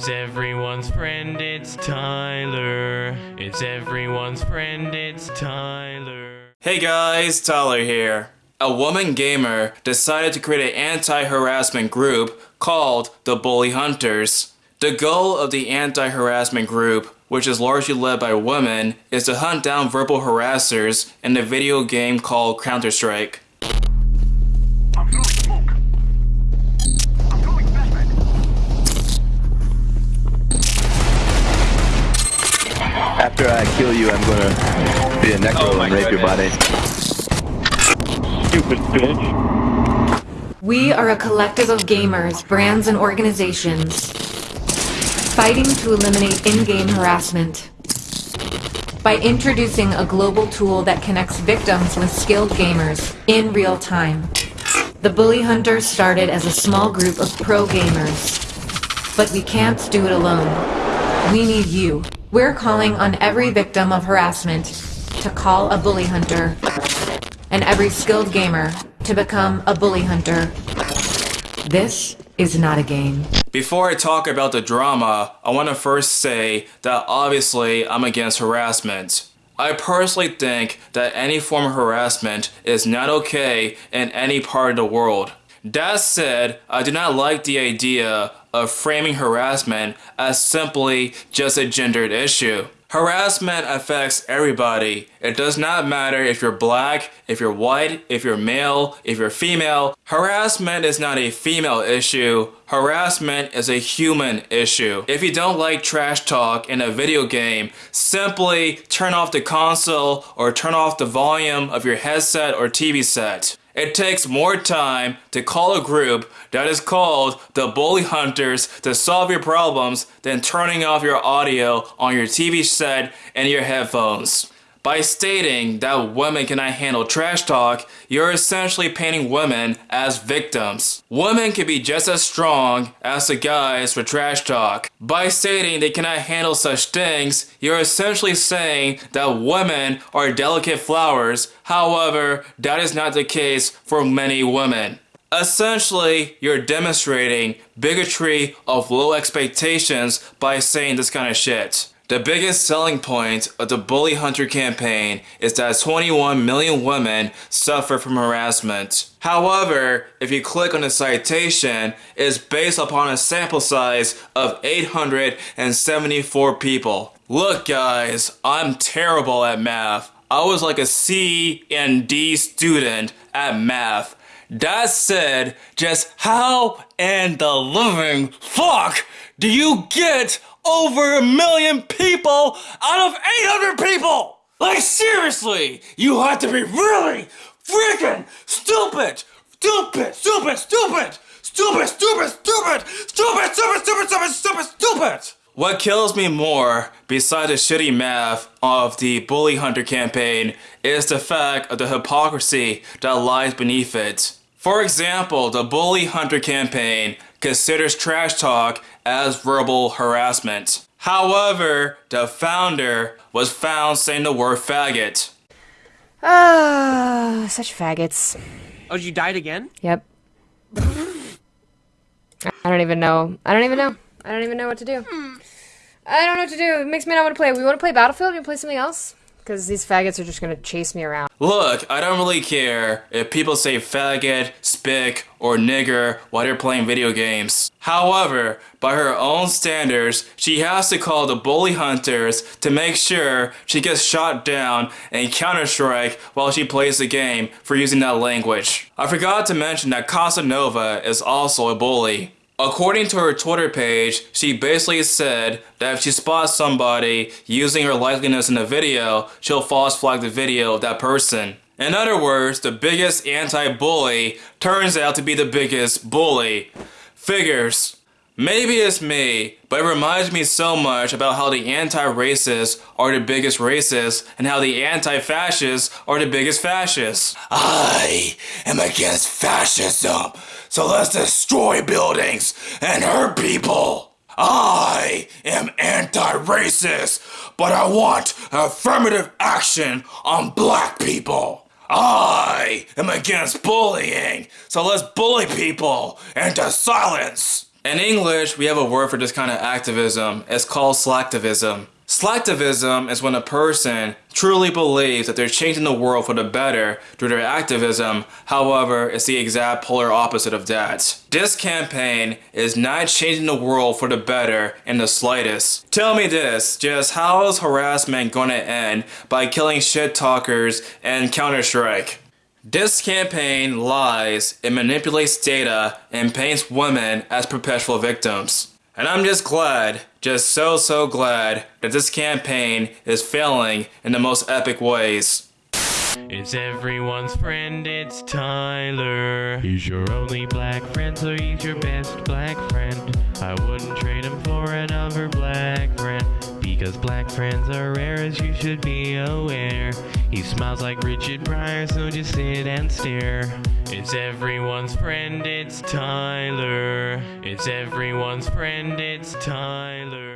It's everyone's friend, it's Tyler. It's everyone's friend, it's Tyler. Hey guys, Tyler here. A woman gamer decided to create an anti-harassment group called the Bully Hunters. The goal of the anti-harassment group, which is largely led by women, is to hunt down verbal harassers in the video game called Counter-Strike. After I kill you, I'm gonna be a necro Oh and rape your body. Stupid bitch. We are a collective of gamers, brands, and organizations fighting to eliminate in-game harassment by introducing a global tool that connects victims with skilled gamers in real time. The Bully Hunters started as a small group of pro gamers, but we can't do it alone. We need you. We're calling on every victim of harassment to call a bully hunter and every skilled gamer to become a bully hunter. This is not a game. Before I talk about the drama, I want to first say that obviously I'm against harassment. I personally think that any form of harassment is not okay in any part of the world. That said, I do not like the idea of framing harassment as simply just a gendered issue. Harassment affects everybody. It does not matter if you're black, if you're white, if you're male, if you're female. Harassment is not a female issue. Harassment is a human issue. If you don't like trash talk in a video game, simply turn off the console or turn off the volume of your headset or TV set. It takes more time to call a group that is called the Bully Hunters to solve your problems than turning off your audio on your TV set and your headphones. By stating that women cannot handle trash talk, you're essentially painting women as victims. Women can be just as strong as the guys for trash talk. By stating they cannot handle such things, you're essentially saying that women are delicate flowers. However, that is not the case for many women. Essentially, you're demonstrating bigotry of low expectations by saying this kind of shit. The biggest selling point of the Bully Hunter campaign is that 21 million women suffer from harassment. However, if you click on the citation, it's based upon a sample size of 874 people. Look guys, I'm terrible at math. I was like a C and D student at math. That said, just how in the living fuck do you get over a million people out of 800 people? Like seriously, you have to be really freaking stupid, stupid, stupid, stupid, stupid, stupid, stupid, stupid, stupid, stupid, stupid, stupid, stupid. What kills me more, besides the shitty math of the Bully Hunter campaign, is the fact of the hypocrisy that lies beneath it. For example, the Bully Hunter campaign considers trash talk as verbal harassment. However, the founder was found saying the word faggot. Ah, such faggots. Oh, you died again? Yep. I don't even know. I don't even know. I don't even know what to do. I don't know what to do. It makes me not want to play. We want to play Battlefield? You play something else? Because these faggots are just gonna chase me around. Look, I don't really care if people say faggot, spick, or nigger while they're playing video games. However, by her own standards, she has to call the bully hunters to make sure she gets shot down in Counter-Strike while she plays the game for using that language. I forgot to mention that Casanova is also a bully. According to her Twitter page, she basically said that if she spots somebody using her likeness in a video, she'll false flag the video of that person. In other words, the biggest anti-bully turns out to be the biggest bully. Figures. Maybe it's me, but it reminds me so much about how the anti-racists are the biggest racists and how the anti-fascists are the biggest fascists. I am against fascism, so let's destroy buildings and hurt people. I am anti-racist, but I want affirmative action on black people. I am against bullying, so let's bully people into silence. In English, we have a word for this kind of activism. It's called slacktivism. Slacktivism is when a person truly believes that they're changing the world for the better through their activism. However, it's the exact polar opposite of that. This campaign is not changing the world for the better in the slightest. Tell me this, just how is harassment to end by killing shit talkers and Counter-Strike? This campaign lies, it manipulates data, and paints women as perpetual victims. And I'm just glad, just so so glad, that this campaign is failing in the most epic ways. It's everyone's friend, it's Tyler. He's your only black friend, so he's your best black friend. I wouldn't trade him for another black friend. Because black friends are rare, as you should be aware. He smiles like Richard Pryor, so just sit and stare. It's everyone's friend, it's Tyler. It's everyone's friend, it's Tyler.